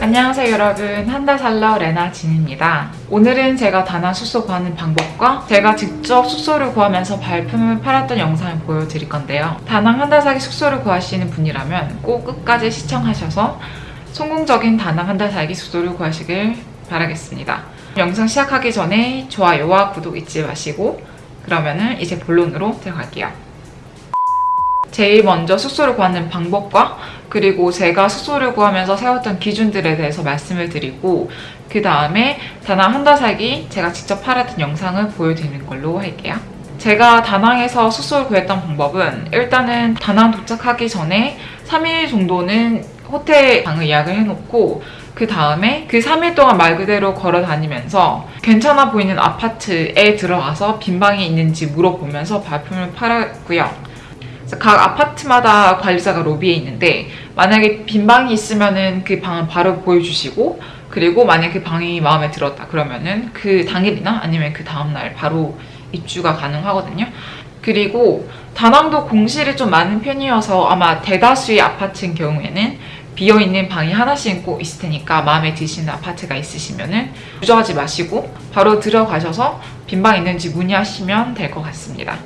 안녕하세요 여러분. 한 달 살러 레나 진입니다. 오늘은 제가 다낭 숙소 구하는 방법과 제가 직접 숙소를 구하면서 발품을 팔았던 영상을 보여드릴 건데요. 다낭 한달 살기 숙소를 구하시는 분이라면 꼭 끝까지 시청하셔서 성공적인 다낭 한 달 살기 숙소를 구하시길 바라겠습니다 영상 시작하기 전에 좋아요와 구독 잊지 마시고 그러면은 이제 본론으로 들어갈게요 제일 먼저 숙소를 구하는 방법과 그리고 제가 숙소를 구하면서 세웠던 기준들에 대해서 말씀을 드리고 그 다음에 다낭 한 달 살기 제가 직접 팔았던 영상을 보여드리는 걸로 할게요. 제가 다낭에서 숙소를 구했던 방법은 일단은 다낭 도착하기 전에 3일 정도는 호텔 방을 예약을 해놓고 그 다음에 그 3일 동안 말 그대로 걸어 다니면서 괜찮아 보이는 아파트에 들어가서 빈 방이 있는지 물어보면서 발품을 팔았고요. 각 아파트마다 관리자가 로비에 있는데 만약에 빈 방이 있으면은 그 방을 바로 보여주시고 그리고 만약 그 방이 마음에 들었다 그러면은 그 당일이나 아니면 그 다음날 바로 입주가 가능하거든요. 그리고 다낭도 공실이 좀 많은 편이어서 아마 대다수의 아파트인 경우에는 비어있는 방이 하나씩 꼭 있을 테니까 마음에 드시는 아파트가 있으시면 은 주저하지 마시고 바로 들어가셔서 빈방 있는지 문의하시면 될 것 같습니다.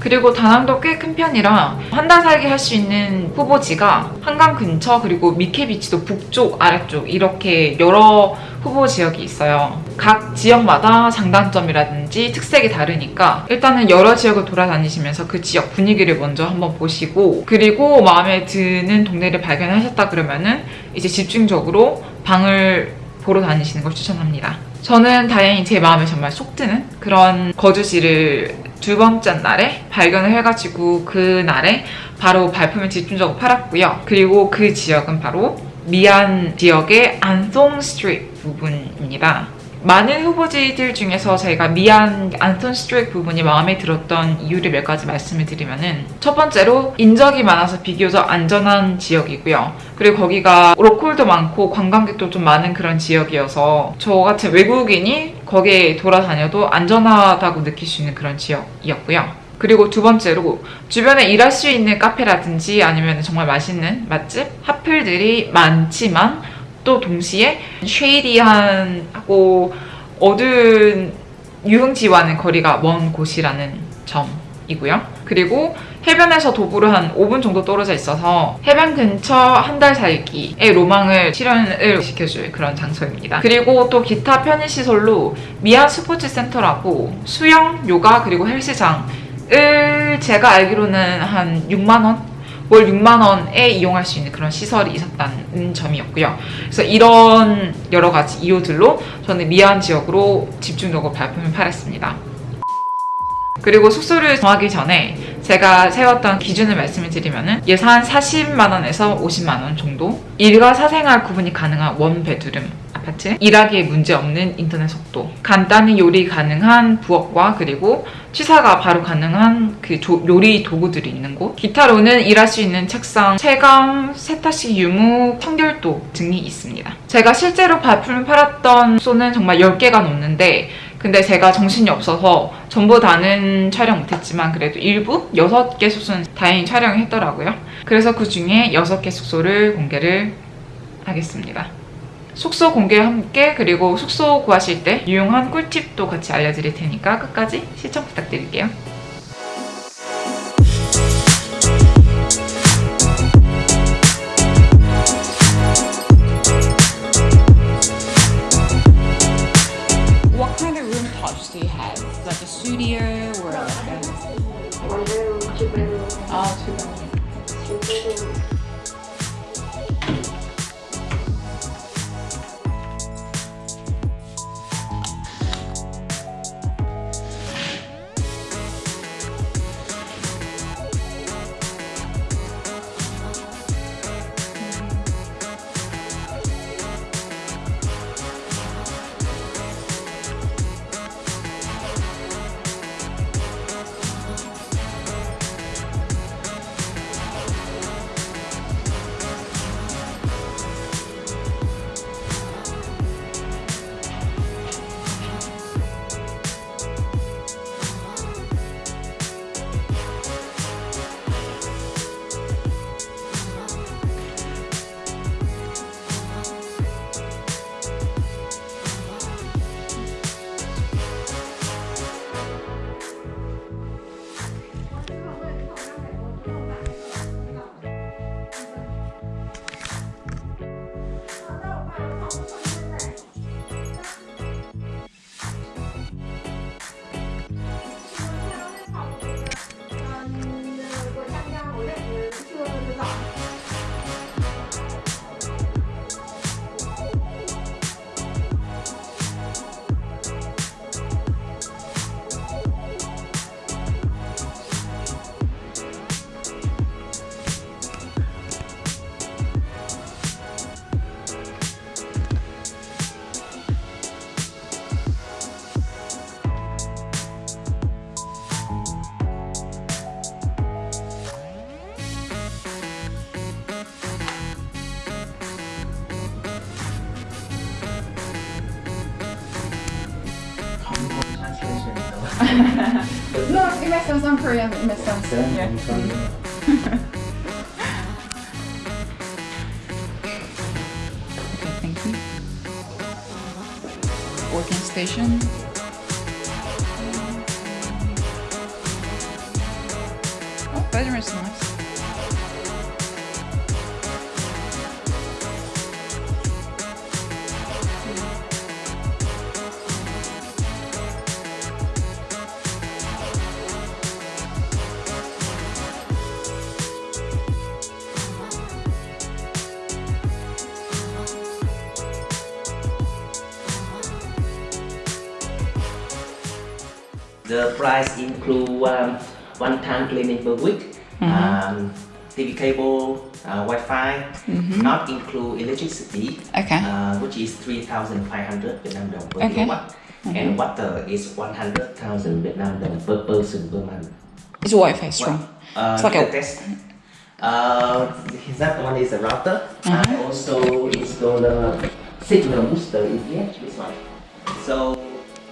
그리고 다낭도 꽤 큰 편이라 한 달 살기 할 수 있는 후보지가 한강 근처 그리고 미케비치도 북쪽 아래쪽 이렇게 여러 후보 지역이 있어요. 각 지역마다 장단점이라든지 특색이 다르니까 일단은 여러 지역을 돌아다니시면서 그 지역 분위기를 먼저 한번 보시고 그리고 마음에 드는 동네를 발견하셨다 그러면은 이제 집중적으로 방을 보러 다니시는 걸 추천합니다. 저는 다행히 제 마음에 정말 쏙 드는 그런 거주지를 두 번째 날에 발견을 해가지고 그 날에 바로 발품을 집중적으로 팔았고요. 그리고 그 지역은 바로 미안 지역의 안트엉 Street 부분입니다. 많은 후보지들 중에서 제가 미안 안트엉 Street 부분이 마음에 들었던 이유를 몇 가지 말씀을 드리면은 첫 번째로 인적이 많아서 비교적 안전한 지역이고요. 그리고 거기가 로컬도 많고 관광객도 좀 많은 그런 지역이어서 저 같은 외국인이 거기에 돌아다녀도 안전하다고 느낄 수 있는 그런 지역이었고요. 그리고 두 번째로 주변에 일할 수 있는 카페라든지 아니면 정말 맛있는 맛집, 핫플들이 많지만 또 동시에 shady한하고 어두운 유흥지와는 거리가 먼 곳이라는 점이고요. 그리고 해변에서 도보로 한 5분 정도 떨어져 있어서 해변 근처 한 달 살기의 로망을 실현을 시켜줄 그런 장소입니다. 그리고 또 기타 편의시설로 미안 스포츠 센터라고 수영, 요가 그리고 헬스장 을 제가 알기로는 한 6만원 월 6만 원에 이용할 수 있는 그런 시설이 있었다는 점이었고요. 그래서 이런 여러 가지 이유들로 저는 미안 지역으로 집중적으로 발품을 팔았습니다. 그리고 숙소를 정하기 전에 제가 세웠던 기준을 말씀을 드리면은 예산 40만 원에서 50만 원 정도 일과 사생활 구분이 가능한 원 베드룸 아파트 일하기에 문제없는 인터넷 속도. 간단히 요리 가능한 부엌과 그리고 취사가 바로 가능한 그 조- 요리 도구들이 있는 곳. 기타로는 일할 수 있는 책상, 체감, 세탁식 유무, 청결도 등이 있습니다. 제가 실제로 발품을 팔았던 숙소는 정말 10개가 넘는데 근데 제가 정신이 없어서 전부 다는 촬영 못했지만 그래도 일부 6개 숙소는 다행히 촬영을 했더라고요. 그래서 그 중에 6개 숙소를 공개를 하겠습니다 숙소 공개와 함께 그리고 숙소 구하실 때 유용한 꿀팁도 같이 알려드릴 테니까 끝까지 시청 부탁드릴게요. What kind of room types do you have? Like a studio or like a... 원룸, 투룸, Oh, two bedroom. 싱글 makes sense. I'm Korean. Makes sense. Yeah, Yeah. Okay, thank you. Working station. Oh, bedroom is nice. The price include um, one-time cleaning per week, um, TV cable, uh, Wi-Fi, not include electricity, Okay. uh, which is 3,500 Vietnam dong per Okay. kilowatt, and water is 100,000 Vietnam dong per person per month. Is Wi-Fi strong? Uh, It's like a- test. Uh, that one is a router. I also install a signal booster in here, this one. So,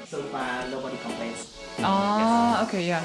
so far nobody complains. Ah, okay, yeah.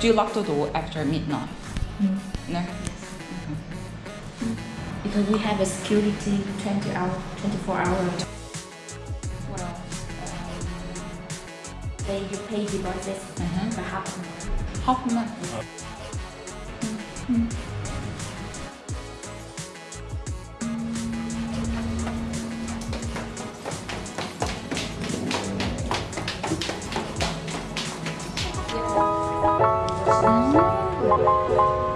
Do you lock the door after midnight? Mm-hmm. No. Mm-hmm. Because we have a security 20 hour, 24 hour. What else? They uh, you pay deposits Mhm. for half a month. Half a month. Uh. Mm-hmm. うん。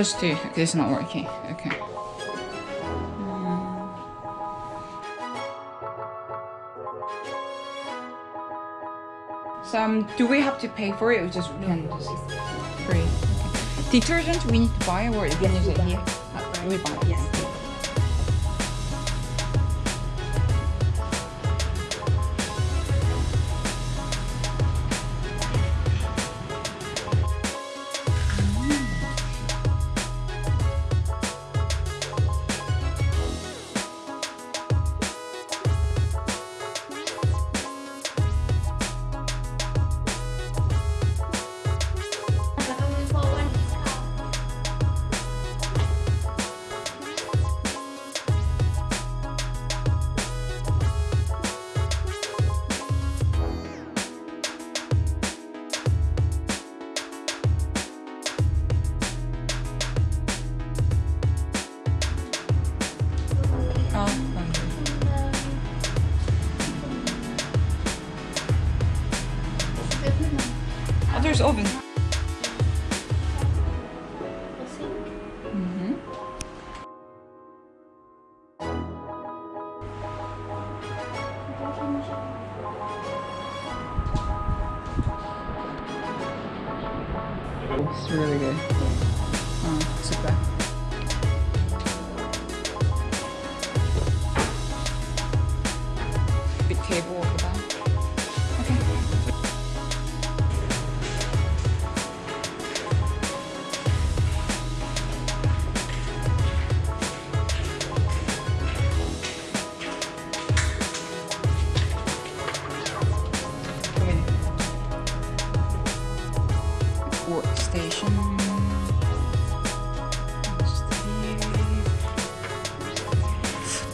just do. It's not working. Okay. Mm. So um, do we have to pay for it or just no, can just free? Okay. Detergent we need to buy or yes, we, it Here? Yeah. we buy. Yes. Oh, there's oven.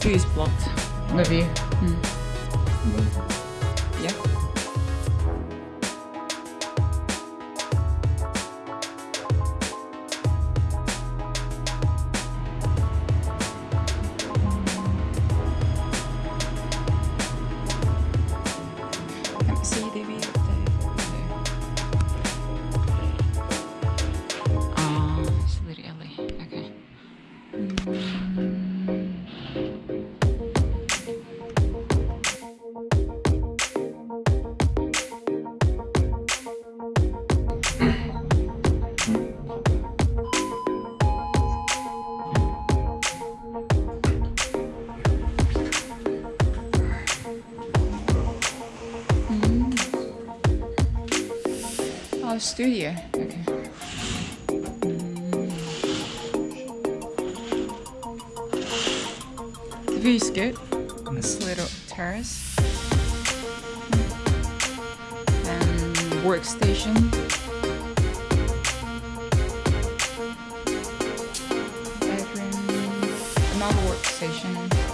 Jew is blocked. Maybe. Mm. Studio. Okay. The view is good. This little terrace. And workstation. Bedroom. Another workstation.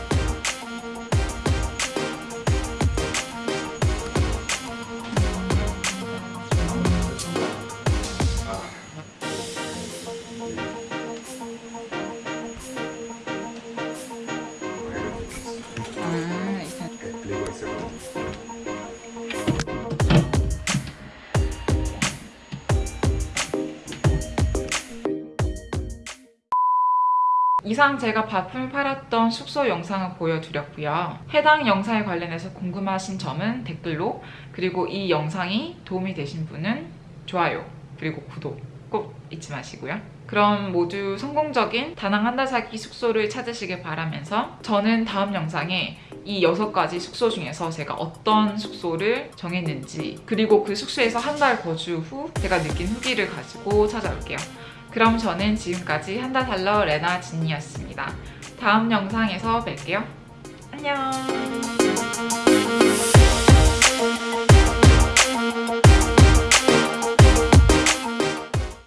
이상 제가 바품을 팔았던 숙소 영상을 보여드렸고요. 해당 영상에 관련해서 궁금하신 점은 댓글로 그리고 이 영상이 도움이 되신 분은 좋아요 그리고 구독 꼭 잊지 마시고요. 그럼 모두 성공적인 다낭 한 달 살기 숙소를 찾으시길 바라면서 저는 다음 영상에 이 여섯 가지 숙소 중에서 제가 어떤 숙소를 정했는지 그리고 그 숙소에서 한 달 거주 후 제가 느낀 후기를 가지고 찾아올게요. 그럼 저는 지금까지 한달 살러 레나 진이었습니다. 다음 영상에서 뵐게요. 안녕.